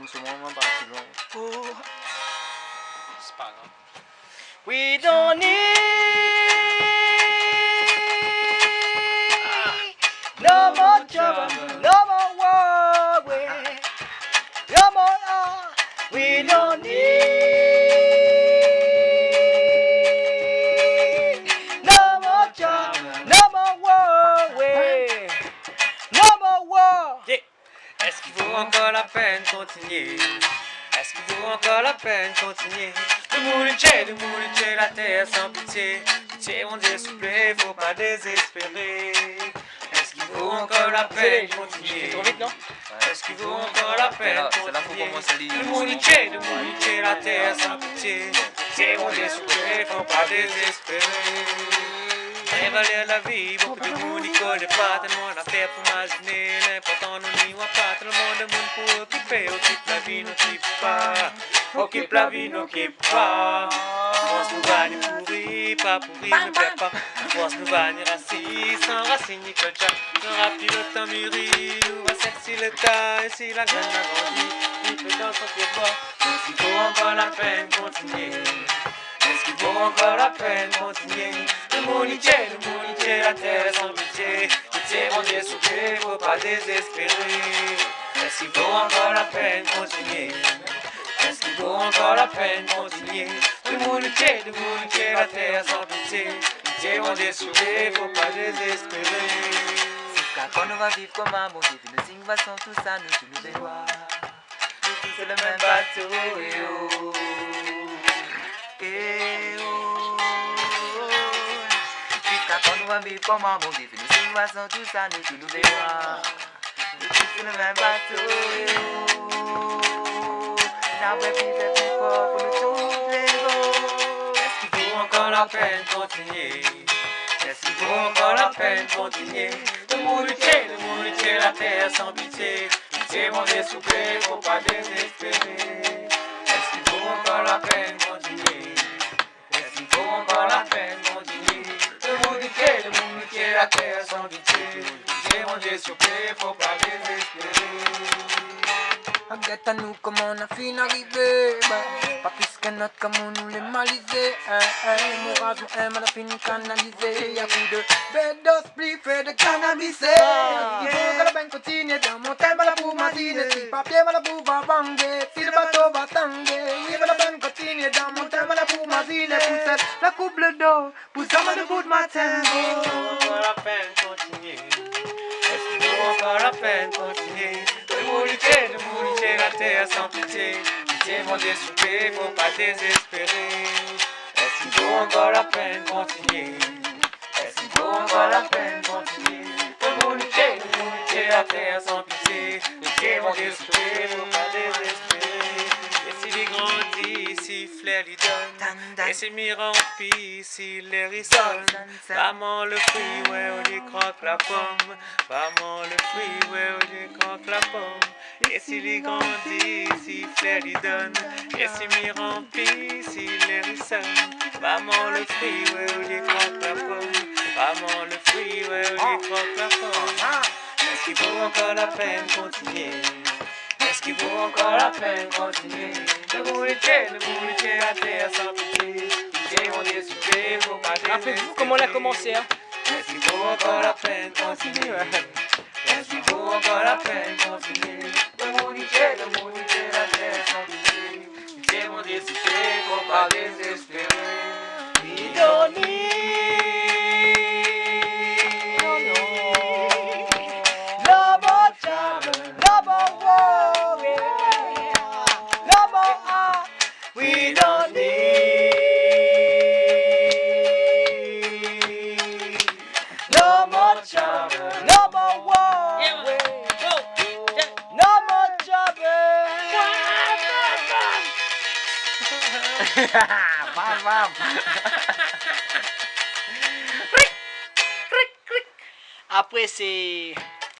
hands warm about to Spot on. We don't need no more trouble, no more worry, no more. Uh, we don't need. Encore la peine continuer Est-ce qu'il vaut encore la peine continuer Le mouliché, le mouliché, la terre sans pitié. Pitié, mon Dieu, s'il vous plaît, faut pas désespérer. Est-ce qu'il vaut encore la peine continuer Trop vite, non? Est-ce qu'il vaut encore la peine continuer commencer à lire. Le mouliché, le mouliché, la terre sans pitié. Pitié, mon Dieu, s'il vous plaît, faut pas désespérer Évaluer la vie, beaucoup de monde n'y connaît pas tellement d'affaires pour imaginer l'important nous n'y voit pas tout le monde de monde pour occuper, occupe la vie, n'occupe pas, occupe la vie, n'occupe pas. France nous va nous pourrir, pas pourrir, ne plaît pas. France nous va nous racine, sans racine ni culture, n'aura plus le temps mûri, nous va sexy le et si la graine a grandi, il peut dans son pied bas. Est-ce qu'il vaut encore la peine continuer? Est-ce qu'il vaut encore la peine continuer Le le la terre sans pitié Pitié, mon Dieu, soufflez, faut pas désespérer. Est-ce qu'il vaut encore la peine continuer? Est-ce qu'il vaut encore la peine continuer? Le mounitier, le la terre sans pitié Pitié, mon Dieu, soufflez, faut pas désespérer. Quand on va vivre comme un Dieu, nos signes sont tout ça, nous tous nous tous c'est le même bateau, et oh, va vivre comme un bon Dieu, nos signes sont tout ça, nous tous nous dévoile. Nous tous c'est le même bateau. Now we be the people for the two Est-ce qu'il vaut encore la peine continuer? Est-ce qu'il vaut encore la peine continuer? Le moulutier, le moulutier, la terre sans pitié. Pitié, mon plaît, faut pas désespérer. Est-ce qu'il vaut encore la peine continuer? Moulutier, la terre sans pitié Pitié, mon Dieu, s'il vous plaît, faut pas désespérer Regarde à nous comment on a fini d'arriver bah, Pas plus que notre comme on nous les malisé Mon rage, mon aime, on a fini canalisé Y'a coup de bédos, plus fait de cannabis que la banque continue dans mon thème à la boue matine Si papier à la boue va banger Si le bateau va tanguer Oui, la banque continue dans mon thème à la boue matine Pousse la couple d'eau, pousse à le bout de matin Peine continuer Est-ce vaut encore la peine continuer Le moulutier, le moulutier, la terre sans pitié Pitié, mon plaît, faut pas désespérer Est-ce qu'il vaut encore la peine continuer Est-ce qu'il vaut encore la peine continuer Le moulutier, le moulutier, la terre sans pitié Pitié, mon plaît, faut pas désespérer Et s'il grandit, si flair lui donne Et s'il m'y remplit, si l'air y sonne Maman le fruit, ouais, on y croque la pomme. Maman le fruit, ouais, on y croque la pomme. Et s'il y grandit, si flair lui donne. Et s'il m'y remplit, si l'air y sonne. Maman le fruit, ouais, on y croque la pomme. Maman le fruit, ouais, on y croque la pomme. Est-ce qu'il vaut encore la peine continuer? Est-ce qu'il vaut encore la peine continuer? Le moulitier, le moulitier, la terre sans pitié. S'il vous plaît, faut pas Rappelez-vous comment on a commencé, hein est-ce qu'il vaut encore la peine continuer Est-ce qu'il vaut encore la peine continuer more trouble. No more